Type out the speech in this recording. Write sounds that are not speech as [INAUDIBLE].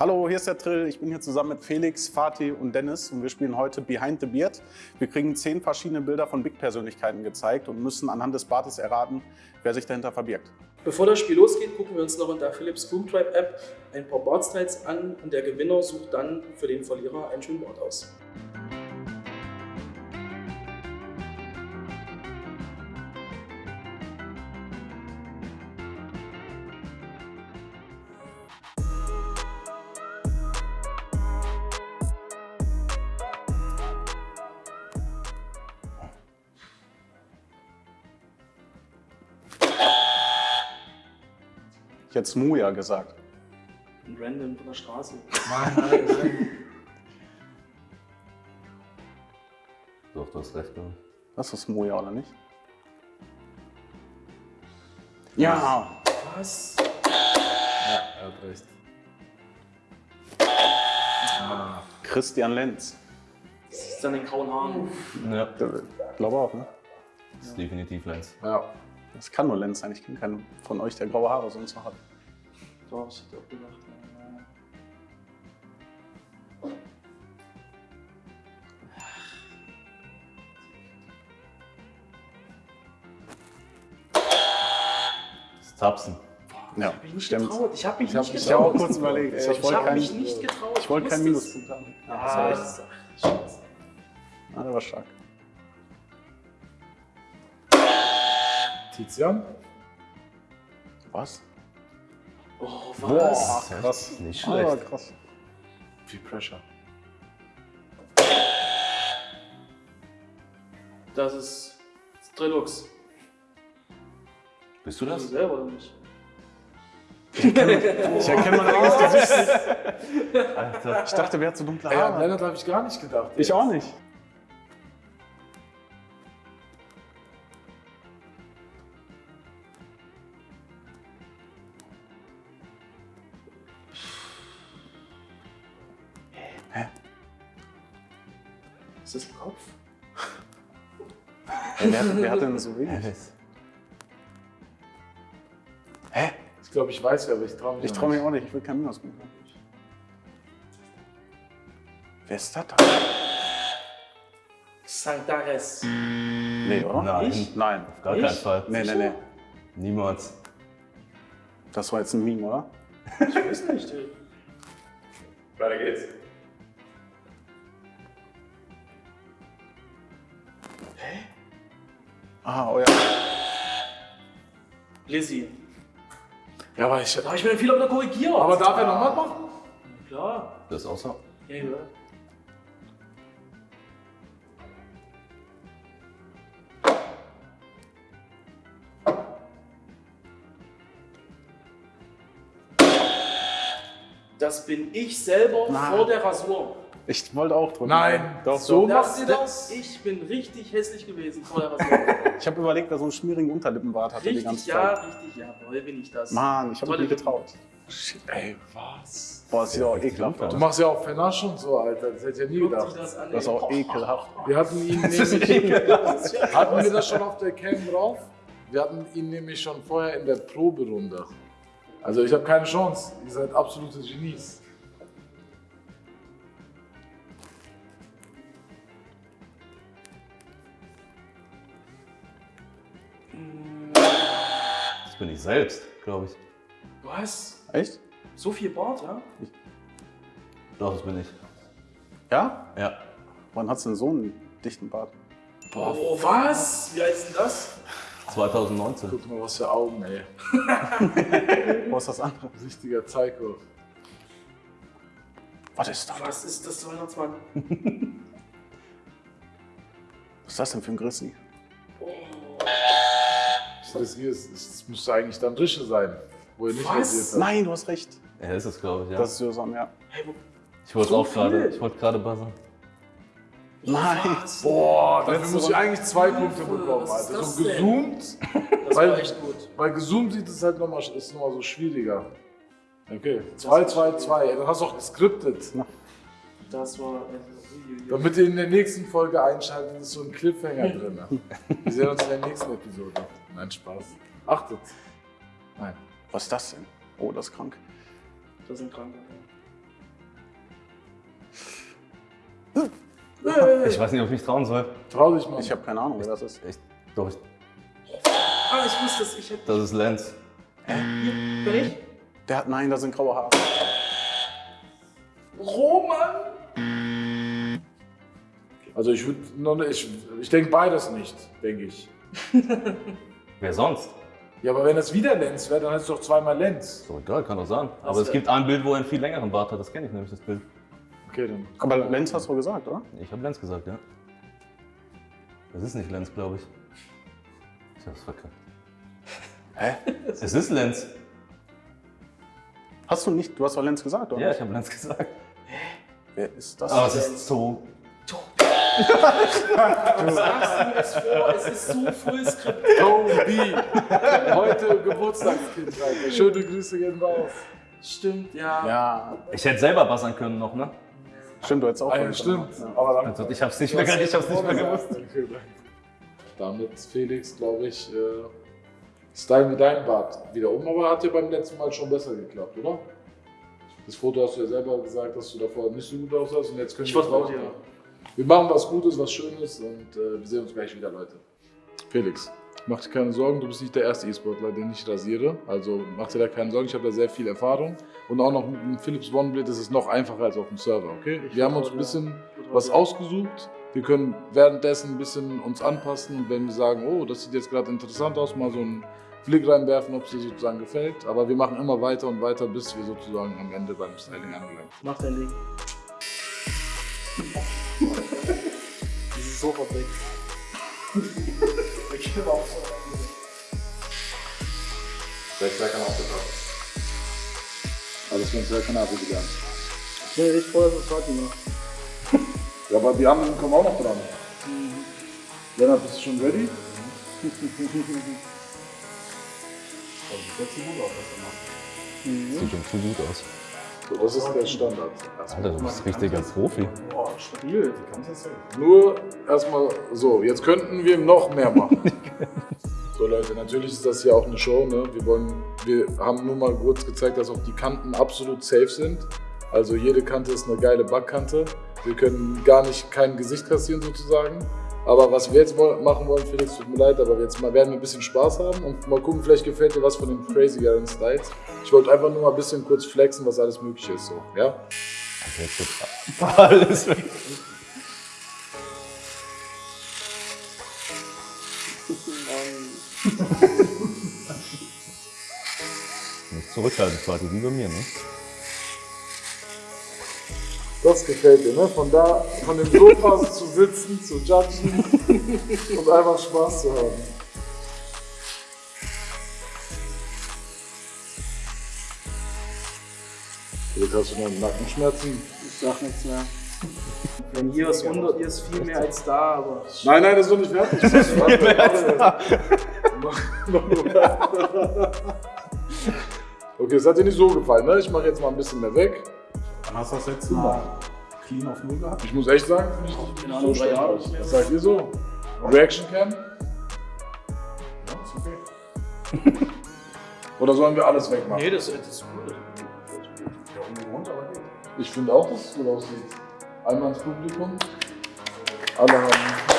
Hallo, hier ist der Trill. Ich bin hier zusammen mit Felix, Fatih und Dennis und wir spielen heute Behind the Beard. Wir kriegen zehn verschiedene Bilder von Big-Persönlichkeiten gezeigt und müssen anhand des Bartes erraten, wer sich dahinter verbirgt. Bevor das Spiel losgeht, gucken wir uns noch in der Philips Boom Tribe App ein paar Bart-Styles an und der Gewinner sucht dann für den Verlierer einen schönen Bart aus. Ich hätte Smuja gesagt. Ein Random von der Straße. Nein, nein, Doch, du hast recht, glaube ich. Das ist Smuja, oder nicht? Ja! Was? Ja, er hat recht. Ah, Christian Lenz. Das ist dann den grauen Haaren. Ja, Ich glaube auch, ne? das ist definitiv Lenz. ja. Das kann nur Lenz sein. Ich kenne keinen von euch, der graue Haare sonst noch hat. Doch, ich hätte auch gedacht. Das ist Tapsen. Ja, Ich hab mich nicht stimmt. getraut. Ich habe mich Ich hab nicht mich Ich habe auch getraut. kurz überlegt. ey, Ich Ich, Ich habe mich keinen, nicht getraut. ich wollte keinen. Minuspunkt haben. Ja, das war echt- Scheiße. Ah, der war stark. Tizian? Was? Oh, Boah, was? krass. Nicht Ah, schlecht. krass. Viel Pressure. Das ist Trilux. Bist du Das das? selber oder nicht? Ich [LAUGHS] erkenne mein eigenes Gesicht nicht. [LAUGHS] Alter. Ich dachte, wer hat so dunkle Haare? Lennart habe ich gar nicht gedacht. Ich auch nicht. Ist das ein Kopf? Ey, wer, hat- wer hat denn so wenig? Alice. Hä? Ich glaube, ich weiß wer, aber ich traue mich Ich traue mich auch nicht. Ich will keinen Minuspunkt haben. Wer ist das da? Santares. Nee, oder? Nein. Ich? Nein. Auf gar Nicht? keinen Fall. Nee, nee, nee. Niemals. Das war jetzt ein Meme, oder? Ich weiß nicht. Weiter geht's. Ah, euer. Lizzie. Ja, aber ich. Da habe ich mir den Fehler wieder korrigiert. Aber darf er nochmal machen? Klar. Das ist auch so. Ja, ja. Das bin ich selber Nein. vor der Rasur. Ich wollte auch drücken. Nein. Doch, So doch. machst du das? Ich bin richtig hässlich gewesen vor der Rasur. Ich habe überlegt, wer so einen schmierigen Unterlippenbart hatte die richtig, ganze ja, Zeit. richtig, jawohl, bin ich das. Mann, ich habe mich nie getraut. Shit, ey, was? Boah, das sieht auch ekelhaft Du aus. machst ja auch Fenasch und so, Alter. Das hätte ich ja nie Guckt gedacht. das an. Das ist auch ekelhaft. Wir hatten ihn nämlich. hatten wir das schon auf der Cam drauf? Wir hatten ihn nämlich schon vorher in der Proberunde. Also ich habe keine Chance. Ihr seid absolute Genies. Selbst, glaube ich. Was? Echt? So viel Bart, ja? Doch, das bin ich. Ja? Ja. Wann hat's denn so einen dichten Bart? Boah, Oh, was? Wie alt ist denn das? 2019. guck mal, was für Augen, ey. [LAUGHS] Wo ist das andere? Richtiger Psycho. Was ist das? Was ist das, Weihnachtsmann? Was ist das denn für ein Grissi? Das hier ist, das müsste eigentlich dann Rische sein, wo er nicht Was? Nein, du hast recht. Er ist es, glaube ich, ja. Das ist Josam, ja. Hey, ich wollte so auch gerade, ich wollte gerade buzzern. Nein. was? Boah, dafür Letzte muss ich Runde. eigentlich zwei Punkte bekommen, Alter. das So denn? gezoomt, [LAUGHS] Das Weil- war echt gut. weil gezoomt sieht es halt nochmal, ist nochmal so schwieriger. Okay, 2, 2, 2. Dann hast du auch geskriptet. Das war. Damit ihr in der nächsten Folge einschaltet, ist so ein Cliffhanger drin. Wir sehen uns in der nächsten Episode. Nein, Spaß. Achtet. Nein. Was ist das denn? Oh, das ist krank. Das sind Kranke. Ich äh. weiß nicht, ob ich mich trauen soll. Trau dich mal. Ich habe keine Ahnung, wer das ist. Echt? doch, ich, Ah, ich wusste es. Ich hätte das ist Lenz. Äh, hier, bin ich? Der hat, nein, da sind graue Haare. Roman! Also ich würde, ich, ich denke beides nicht, denke ich. [LAUGHS] Wer sonst? Ja, aber wenn es wieder Lenz wäre, dann ist es doch zweimal Lenz. So egal, kann doch sein. Aber Was es gibt ein Bild, wo er einen viel längeren Bart hat. Das kenne ich nämlich, das Bild. Okay, dann. Aber Lenz hast du gesagt, oder? Ich habe Lenz gesagt, ja. Das ist nicht Lenz, glaube ich. Ich hab's verkackt. Hä? [LAUGHS] Es ist Lenz. Hast du nicht, du hast doch Lenz gesagt, oder? Ja, ich habe Lenz gesagt. Wer ist das? Aber es ist so. Du sagst mir es vor, es ist so Fullscript. Toby! Heute Geburtstagskind, Alter. Schöne Grüße gehen raus. Stimmt, ja. Ja, Ich hätte selber buzzern können noch, ne? stimmt, du hättest auch Ah, ja, stimmt. können. Aber dann. Also ich hab's nicht mehr, ich hab's nicht mehr gewusst. Damit, Felix, glaube ich, äh, stylen wir deinen Bart wieder um, aber hat ja beim letzten Mal schon besser geklappt, oder? Das Foto hast du ja selber gesagt, dass du davor nicht so gut aussahst und jetzt können Ich wir es dir. Wir machen was Gutes, was Schönes und äh, wir sehen uns gleich wieder, Leute. Felix, mach dir keine Sorgen, du bist nicht der erste E-Sportler, den ich rasiere. Also mach dir da keine Sorgen, ich habe da sehr viel Erfahrung. Und auch noch mit dem Philips OneBlade ist es noch einfacher als auf dem Server, okay? Ich wir haben uns ein bisschen was ausgesucht. Wir können währenddessen ein bisschen uns anpassen und wenn wir sagen, oh, das sieht jetzt gerade interessant aus, mal so einen Blick reinwerfen, ob es dir sozusagen gefällt. Aber wir machen immer weiter und weiter, bis wir sozusagen am Ende beim Styling angelangt sind. Mach dein Ding. Dieses Sofa weg. Ich will auch so. Alles ganz sehr Kanadier gelernt. Nee, ich vorher so Fatima. Ja, aber die anderen kommen auch noch dran. Lennart, bist du schon ready? [LAUGHS] Sieht schon zu gut aus. So, das ist der Standard. Alter, du bist richtiger Profi. Boah, stabil. Nur erstmal so, jetzt könnten wir noch mehr machen. [LAUGHS] so Leute, natürlich ist das hier auch eine Show. Ne? Wir, wollen, wir haben nur mal kurz gezeigt, dass auch die Kanten absolut safe sind. Also jede Kante ist eine geile Backkante. Wir können gar nicht kein Gesicht kassieren sozusagen. Aber was wir jetzt machen wollen, Felix, tut mir leid, aber jetzt mal werden wir ein bisschen Spaß haben und mal gucken, vielleicht gefällt dir was von den crazygeren Styles. Ich wollte einfach nur mal ein bisschen kurz flexen, was alles möglich ist. So, ja? Also [LAUGHS] alles weg. Nicht zurückhalten, Vati, wie bei mir, ne? Das gefällt dir, ne? Von da, von dem Sofa [LAUGHS] zu sitzen, zu judgen und einfach Spaß zu haben. Jetzt hast du noch Nackenschmerzen. Ich sag nichts mehr. [LAUGHS] Wenn hier ist 100, hier ist viel mehr als da, aber. Nein, nein, das ist noch nicht fertig. [LAUGHS] Das ist okay, es hat dir nicht so gefallen, ne? Ich mache jetzt mal ein bisschen mehr weg. Wann hast du das letzte Mal clean auf Null gehabt? Ich muss echt sagen, finde ich nicht Ahnung, so drei Jahre Was sagt ihr so? Reaction Cam? Ja, ist okay. [LAUGHS] Oder sollen wir alles wegmachen? Nee, das, das ist cool. Ja, ungewohnt, aber geht. Ich finde auch, dass es gut aussieht. Einmal ins Publikum. Alle haben